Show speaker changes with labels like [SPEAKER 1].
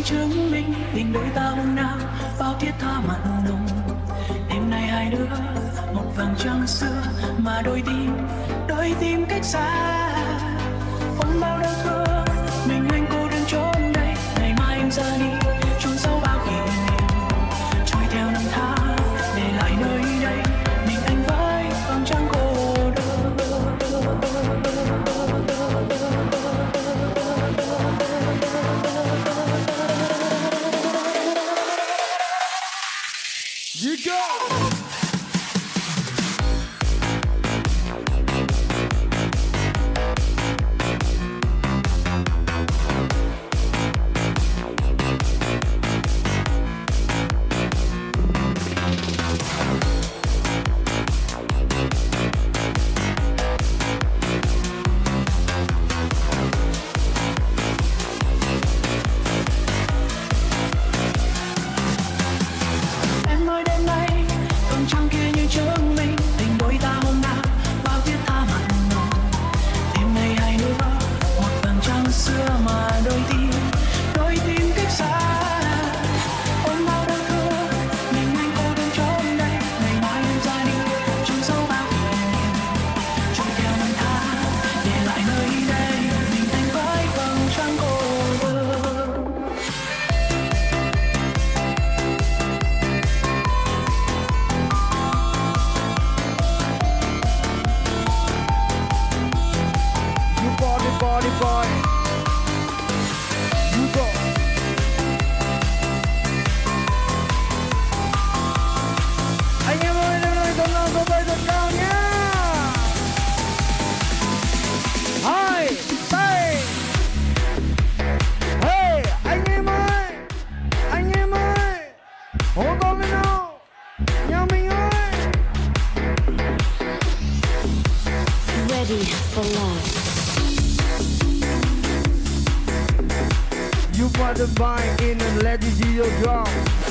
[SPEAKER 1] vầng chứng minh tình đôi ta hôm nào bao thiết tha mặn nồng. Đêm nay hai đứa, một vầng trăng xưa, mà đôi tim đôi tim cách xa.
[SPEAKER 2] You go! Body, body, boy. You go. Anh em ơi, năm nay tấm lòng số bay thật cao nhé. Hai, tay. Hey, anh em ơi, anh em ơi, hô to lên nào, nhà mình ơi.
[SPEAKER 3] Ready for love.
[SPEAKER 2] You bought the vine in and let it see your.